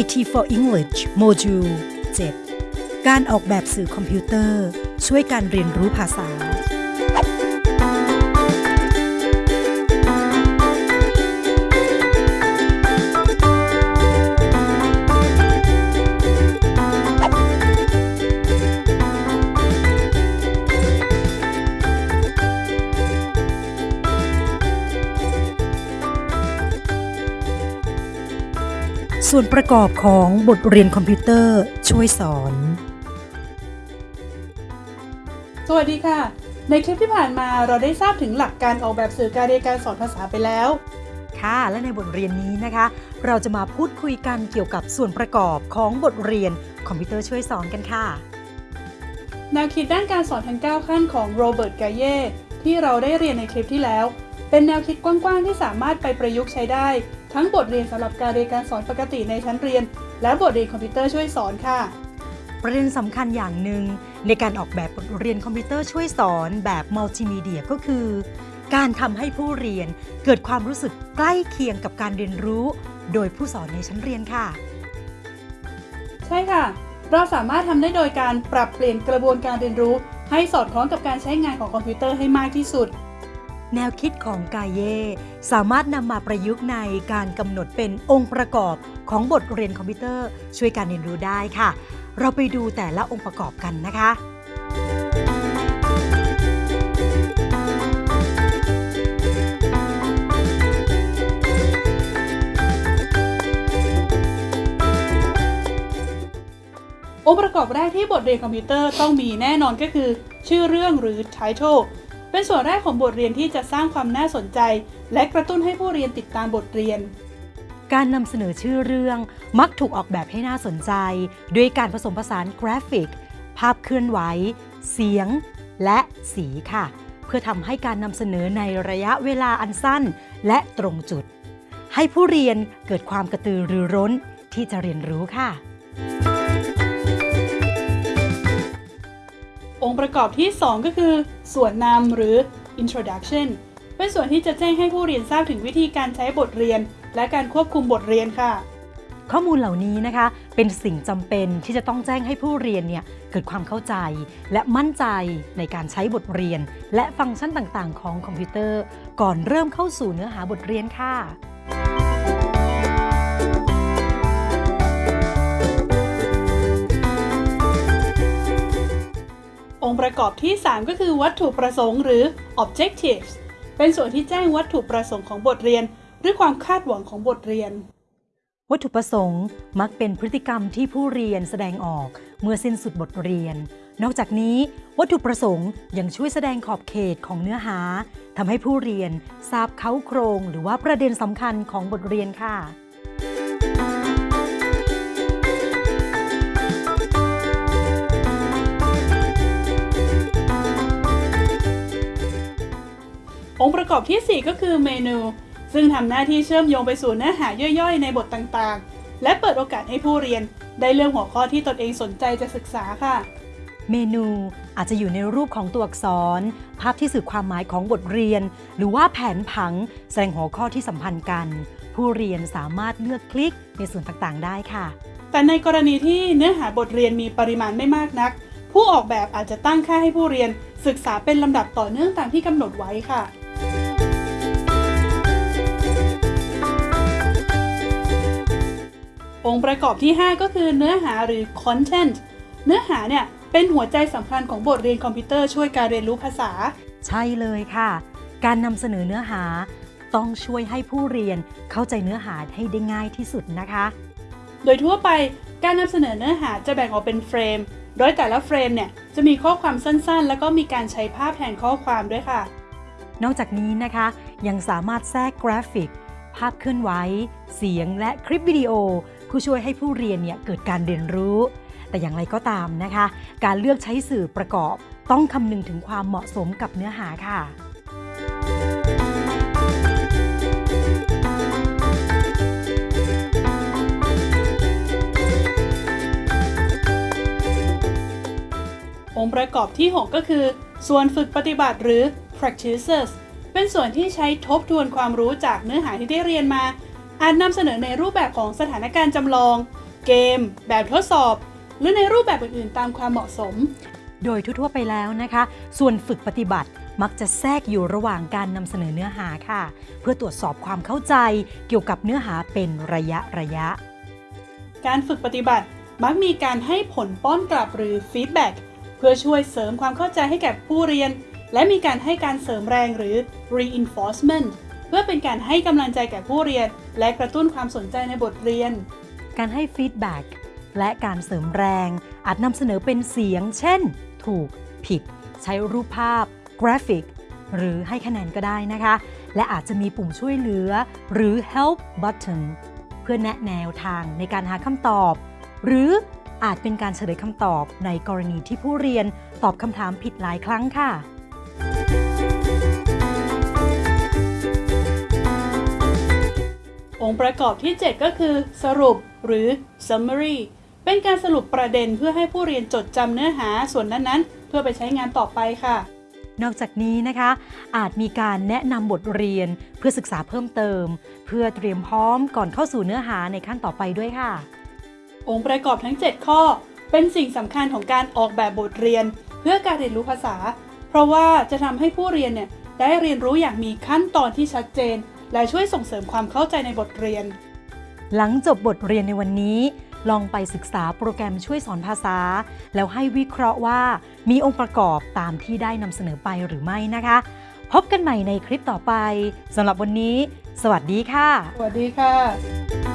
IT for English โมดูล 7 การออกแบบสื่อคอมพิวเตอร์ ช่วยการเรียนรู้ภาษา ส่วนประกอบของบทเรียนคอมพิวเตอร์ช่วยสอน สวัสดีค่ะ ในคลิปที่ผ่านมาเราได้ทราบถึงหลักการออกแบบสื่อการเรียนการสอนภาษาไปแล้ว ค่ะ และในบทเรียนนี้นะคะ เราจะมาพูดคุยกันเกี่ยวกับส่วนประกอบของบทเรียนคอมพิวเตอร์ช่วยสอนกันค่ะ แนวคิดด้านการสอนทั้ง 9 ขั้นของโรเบิร์ต กาเย่ที่เราได้เรียนในคลิปที่แล้ว เป็นแนวคิดกว้างๆที่สามารถไปประยุกต์ใช้ได้ ทั้งบทเรียนสำหรับการเรียนการสอนปกติในชั้นเรียน และบทเรียนคอมพิวเตอร์ช่วยสอนค่ะ ประเด็นสำคัญอย่างหนึ่งในการออกแบบบทเรียนคอมพิวเตอร์ช่วยสอนแบบมัลติมีเดียก็คือ การทำให้ผู้เรียนเกิดความรู้สึกใกล้เคียงกับการเรียนรู้ โดยผู้สอนในชั้นเรียนค่ะ ใช่ค่ะ เราสามารถทำได้โดยการปรับเปลี่ยนกระบวนการเรียนรู้ ให้สอดคล้องกับการใช้งานของคอมพิวเตอร์ให้มากที่สุด แนวคิดของกาเย่สามารถนำมาประยุกต์ในการกำหนดเป็นองค์ประกอบของบทเรียนคอมพิวเตอร์ ช่วยการเรียนรู้ได้ค่ะ เราไปดูแต่ละองค์ประกอบกันนะคะองค์ประกอบแรกที่บทเรียนคอมพิวเตอร์ต้องมีแน่นอนก็คือ ชื่อเรื่องหรือ title เป็นส่วนแรกของบทเรียนที่จะสร้างความน่าสนใจ และกระตุ้นให้ผู้เรียนติดตามบทเรียน การนำเสนอชื่อเรื่องมักถูกออกแบบให้น่าสนใจ ด้วยการผสมผสานกราฟิก ภาพเคลื่อนไหว เสียง และสีค่ะ เพื่อทำให้การนำเสนอในระยะเวลาอันสั้น และตรงจุด ให้ผู้เรียนเกิดความกระตือรือร้นที่จะเรียนรู้ค่ะ องค์ประกอบที่ 2 ก็คือ ส่วนนำหรือ introduction เป็นส่วนที่จะแจ้งให้ผู้เรียนทราบถึงวิธีการใช้บทเรียน และการควบคุมบทเรียนค่ะ ข้อมูลเหล่านี้นะคะ เป็นสิ่งจำเป็นที่จะต้องแจ้งให้ผู้เรียนเนี่ยเกิดความเข้าใจ และมั่นใจในการใช้บทเรียน และฟังก์ชันต่างๆ ของคอมพิวเตอร์ ก่อนเริ่มเข้าสู่เนื้อหาบทเรียนค่ะ องค์ประกอบที่ 3 ก็คือวัตถุประสงค์หรือ objectives เป็นส่วนที่แจ้งวัตถุประสงค์ของบทเรียน หรือความคาดหวังของบทเรียน วัตถุประสงค์มักเป็นพฤติกรรมที่ผู้เรียนแสดงออกเมื่อสิ้นสุดบทเรียน นอกจากนี้ วัตถุประสงค์ยังช่วยแสดงขอบเขตของเนื้อหาทำให้ผู้เรียนทราบเขาโครง หรือว่าประเด็นสำคัญของบทเรียนค่ะ กอบทีสี่ 4 ก็คือเมนู ซึ่งทำหน้าที่เชื่อมโยงไปสู่เนื้อหาย่อยๆ ในบทต่างๆ และเปิดโอกาสให้ผู้เรียน ได้เลือกหัวข้อที่ตนเองสนใจจะศึกษาค่ะ เมนูอาจจะอยู่ในรูปของตัวอักษร ภาพที่สื่อความหมายของบทเรียน หรือว่าแผนผังแสดงหัวข้อที่สัมพันธ์กัน ผู้เรียนสามารถเลือกคลิกในส่วนต่างๆ ได้ค่ะ แต่ในกรณีที่เนื้อหาบทเรียนมีปริมาณไม่มากนัก ผู้ออกแบบอาจจะตั้งค่าให้ผู้เรียนศึกษาเป็นลำดับต่อเนื่องตามที่กำหนดไว้ค่ะ องค์ประกอบที่ 5 ก็คือเนื้อหาหรือ content เนื้อหาเนี่ยเป็นหัวใจสำคัญของบทเรียนคอมพิวเตอร์ช่วยการเรียนรู้ภาษา ใช่เลยค่ะ การนำเสนอเนื้อหาต้องช่วยให้ผู้เรียนเข้าใจเนื้อหาให้ได้ง่ายที่สุดนะคะ โดยทั่วไปการนำเสนอเนื้อหาจะแบ่งออกเป็นเฟรม โดยแต่ละเฟรมเนี่ยจะมีข้อความสั้นๆ แล้วก็มีการใช้ภาพแทนข้อความด้วยค่ะ นอกจากนี้นะคะ ยังสามารถแทรกกราฟิก ภาพเคลื่อนไหว เสียงและคลิปวิดีโอ ผู้ช่วยให้ผู้เรียนเนี่ยเกิดการเรียนรู้ แต่อย่างไรก็ตามนะคะ การเลือกใช้สื่อประกอบต้องคำนึงถึงความเหมาะสมกับเนื้อหาค่ะองค์ประกอบที่ 6 ก็คือ ส่วนฝึกปฏิบัติหรือ practices เป็นส่วนที่ใช้ทบทวนความรู้จากเนื้อหาที่ได้เรียนมา อาจนำเสนอในรูปแบบของสถานการณ์จำลอง เกม แบบทดสอบ หรือในรูปแบบอื่นๆ ตามความเหมาะสม โดยทั่วๆไปแล้วนะคะ ส่วนฝึกปฏิบัติมักจะแทรกอยู่ระหว่างการนำเสนอเนื้อหาค่ะ เพื่อตรวจสอบความเข้าใจเกี่ยวกับเนื้อหาเป็นระยะระยะ การฝึกปฏิบัติมักมีการให้ผลป้อนกลับหรือฟีดแบ็กเพื่อช่วยเสริมความเข้าใจให้แก่ผู้เรียน และมีการให้การเสริมแรงหรือ reinforcement เพื่อเป็นการให้กำลังใจแก่ผู้เรียน และกระตุ้นความสนใจในบทเรียน การให้ feedback และการเสริมแรง อาจนำเสนอเป็นเสียง เช่น ถูก ผิด ใช้รูปภาพ กราฟิก หรือให้คะแนนก็ได้นะคะ และอาจจะมีปุ่มช่วยเหลือ หรือ help button เพื่อแนะแนวทางในการหาคำตอบ หรืออาจเป็นการเฉลยคำตอบในกรณีที่ผู้เรียนตอบคำถามผิดหลายครั้งค่ะ องค์ประกอบที่ 7 ก็คือ สรุปหรือ summary เป็นการสรุปประเด็นเพื่อให้ผู้เรียนจดจำเนื้อหาส่วนนั้นๆ เพื่อไปใช้งานต่อไปค่ะ นอกจากนี้นะคะ อาจมีการแนะนำบทเรียนเพื่อศึกษาเพิ่มเติม เพื่อเตรียมพร้อมก่อนเข้าสู่เนื้อหาในขั้นต่อไปด้วยค่ะ องค์ประกอบทั้ง 7 ข้อ เป็นสิ่งสำคัญของการออกแบบบทเรียน เพื่อการเรียนรู้ภาษา เพราะว่าจะทำให้ผู้เรียนเนี่ยได้เรียนรู้อย่างมีขั้นตอนที่ชัดเจน และช่วยส่งเสริมความเข้าใจในบทเรียน หลังจบบทเรียนในวันนี้ ลองไปศึกษาโปรแกรมช่วยสอนภาษา แล้วให้วิเคราะห์ว่า มีองค์ประกอบตามที่ได้นำเสนอไปหรือไม่นะคะ พบกันใหม่ในคลิปต่อไปสำหรับวันนี้ สวัสดีค่ะ สวัสดีค่ะ